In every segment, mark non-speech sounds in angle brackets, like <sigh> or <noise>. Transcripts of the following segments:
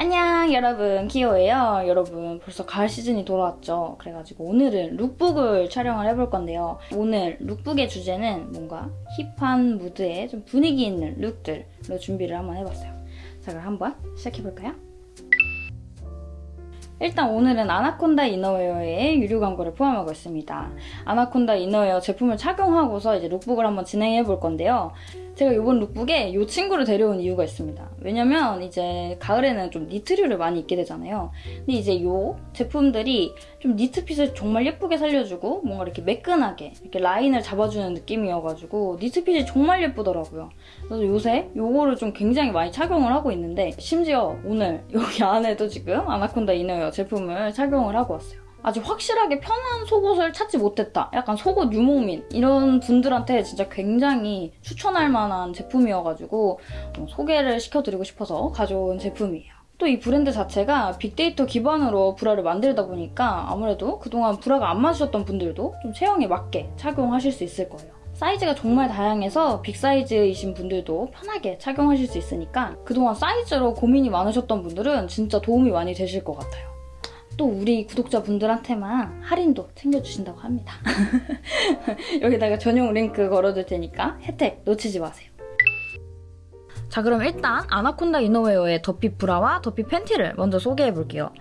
안녕 여러분 키오예요 여러분 벌써 가을 시즌이 돌아왔죠 그래가지고 오늘은 룩북을 촬영을 해볼 건데요 오늘 룩북의 주제는 뭔가 힙한 무드에 좀 분위기 있는 룩들로 준비를 한번 해봤어요 자 그럼 한번 시작해볼까요? 일단 오늘은 아나콘다 이너웨어의 유료 광고를 포함하고 있습니다. 아나콘다 이너웨어 제품을 착용하고서 이제 룩북을 한번 진행해 볼 건데요. 제가 이번 룩북에 이 친구를 데려온 이유가 있습니다. 왜냐면 이제 가을에는 좀 니트류를 많이 입게 되잖아요. 근데 이제 이 제품들이 좀 니트핏을 정말 예쁘게 살려주고 뭔가 이렇게 매끈하게 이렇게 라인을 잡아주는 느낌이어가지고 니트핏이 정말 예쁘더라고요. 그래서 요새 이거를 좀 굉장히 많이 착용을 하고 있는데 심지어 오늘 여기 안에도 지금 아나콘다 이너웨어 제품을 착용을 하고 왔어요. 아주 확실하게 편한 속옷을 찾지 못했다. 약간 속옷 유목민 이런 분들한테 진짜 굉장히 추천할 만한 제품이어가지고 어, 소개를 시켜드리고 싶어서 가져온 제품이에요. 또 이 브랜드 자체가 빅데이터 기반으로 브라를 만들다 보니까 아무래도 그동안 브라가 안 맞으셨던 분들도 좀 체형에 맞게 착용하실 수 있을 거예요. 사이즈가 정말 다양해서 빅사이즈이신 분들도 편하게 착용하실 수 있으니까 그동안 사이즈로 고민이 많으셨던 분들은 진짜 도움이 많이 되실 것 같아요. 또 우리 구독자분들한테만 할인도 챙겨주신다고 합니다. <laughs> 여기다가 전용 링크 걸어둘 테니까 혜택 놓치지 마세요. 자 그럼 일단 아나콘다 이너웨어의 더핏 브라와 더핏 팬티를 먼저 소개해볼게요.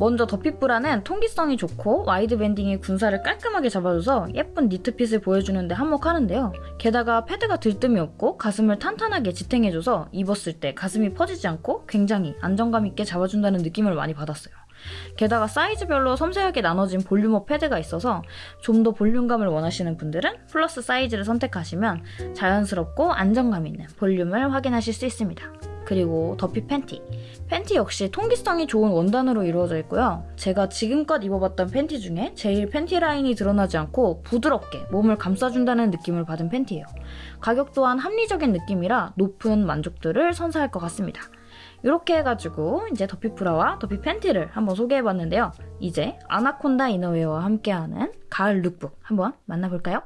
먼저 더핏 브라는 통기성이 좋고 와이드 밴딩이 군살을 깔끔하게 잡아줘서 예쁜 니트핏을 보여주는데 한몫하는데요. 게다가 패드가 들뜸이 없고 가슴을 탄탄하게 지탱해줘서 입었을 때 가슴이 퍼지지 않고 굉장히 안정감 있게 잡아준다는 느낌을 많이 받았어요. 게다가 사이즈별로 섬세하게 나눠진 볼륨업 패드가 있어서 좀 더 볼륨감을 원하시는 분들은 플러스 사이즈를 선택하시면 자연스럽고 안정감 있는 볼륨을 확인하실 수 있습니다. 그리고 더핏 팬티. 팬티 역시 통기성이 좋은 원단으로 이루어져 있고요. 제가 지금껏 입어봤던 팬티 중에 제일 팬티 라인이 드러나지 않고 부드럽게 몸을 감싸준다는 느낌을 받은 팬티예요. 가격 또한 합리적인 느낌이라 높은 만족도를 선사할 것 같습니다. 이렇게 해가지고 이제 더핏 브라와 더핏 팬티를 한번 소개해봤는데요. 이제 아나콘다 이너웨어와 함께하는 가을 룩북 한번 만나볼까요?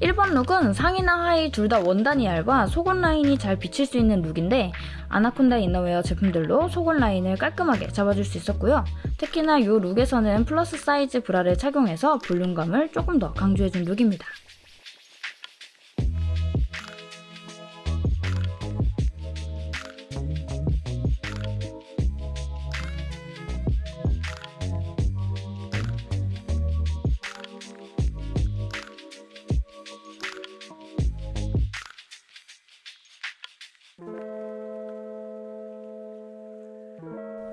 1번 룩은 상의나 하의 둘 다 원단이 얇아 속옷 라인이 잘 비칠 수 있는 룩인데 아나콘다 이너웨어 제품들로 속옷 라인을 깔끔하게 잡아줄 수 있었고요. 특히나 이 룩에서는 플러스 사이즈 브라를 착용해서 볼륨감을 조금 더 강조해준 룩입니다.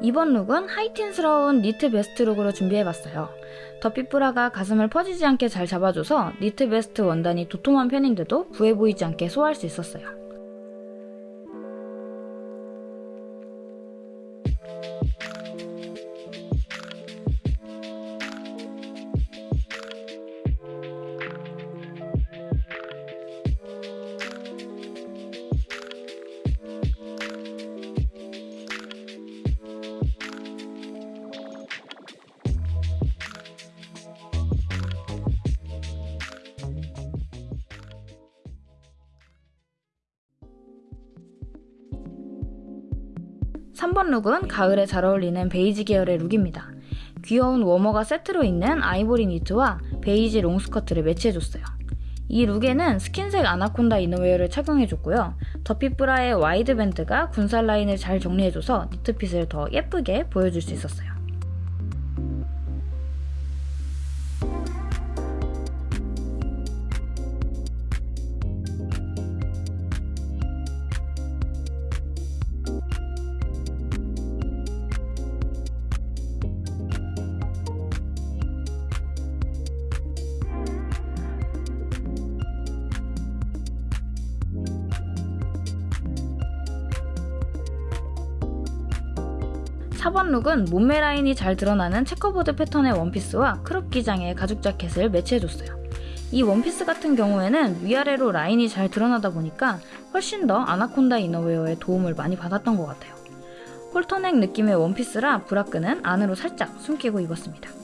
2번 룩은 하이틴스러운 니트 베스트 룩으로 준비해봤어요. 더핏브라가 가슴을 퍼지지 않게 잘 잡아줘서 니트 베스트 원단이 도톰한 편인데도 부해 보이지 않게 소화할 수 있었어요. 3번 룩은 가을에 잘 어울리는 베이지 계열의 룩입니다. 귀여운 워머가 세트로 있는 아이보리 니트와 베이지 롱스커트를 매치해줬어요. 이 룩에는 스킨색 아나콘다 이너웨어를 착용해줬고요. 더핏브라의 와이드 밴드가 군살 라인을 잘 정리해줘서 니트핏을 더 예쁘게 보여줄 수 있었어요. 4번 룩은 몸매 라인이 잘 드러나는 체커보드 패턴의 원피스와 크롭 기장의 가죽 자켓을 매치해줬어요. 이 원피스 같은 경우에는 위아래로 라인이 잘 드러나다 보니까 훨씬 더 아나콘다 이너웨어의 도움을 많이 받았던 것 같아요. 홀터넥 느낌의 원피스라 브라끈은 안으로 살짝 숨기고 입었습니다.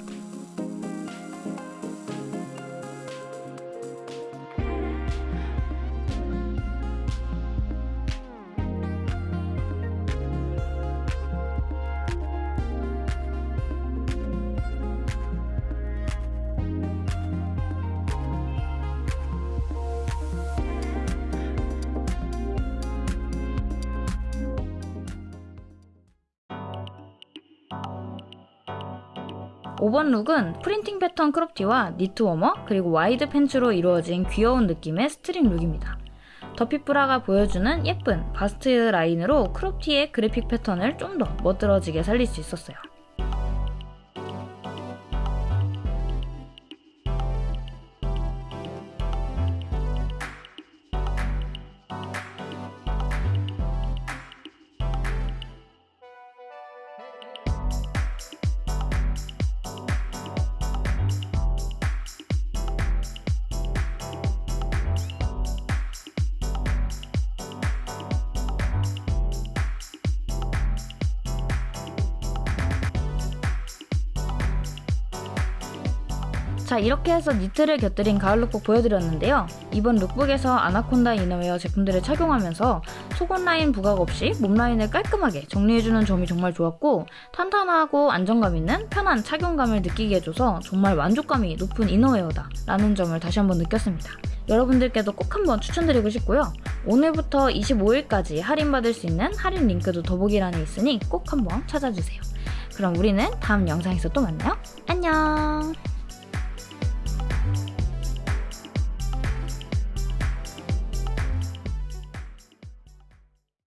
오번 룩은 프린팅 패턴 크롭티와 니트 워머 그리고 와이드 팬츠로 이루어진 귀여운 느낌의 스트릿 룩입니다. 더핏브라가 보여주는 예쁜 바스트 라인으로 크롭티의 그래픽 패턴을 좀 더 멋들어지게 살릴 수 있었어요. 자 이렇게 해서 니트를 곁들인 가을 룩북 보여드렸는데요. 이번 룩북에서 아나콘다 이너웨어 제품들을 착용하면서 속옷 라인 부각 없이 몸 라인을 깔끔하게 정리해주는 점이 정말 좋았고 탄탄하고 안정감 있는 편한 착용감을 느끼게 해줘서 정말 만족감이 높은 이너웨어다 라는 점을 다시 한번 느꼈습니다. 여러분들께도 꼭 한번 추천드리고 싶고요. 오늘부터 25일까지 할인받을 수 있는 할인 링크도 더보기란에 있으니 꼭 한번 찾아주세요. 그럼 우리는 다음 영상에서 또 만나요. 안녕!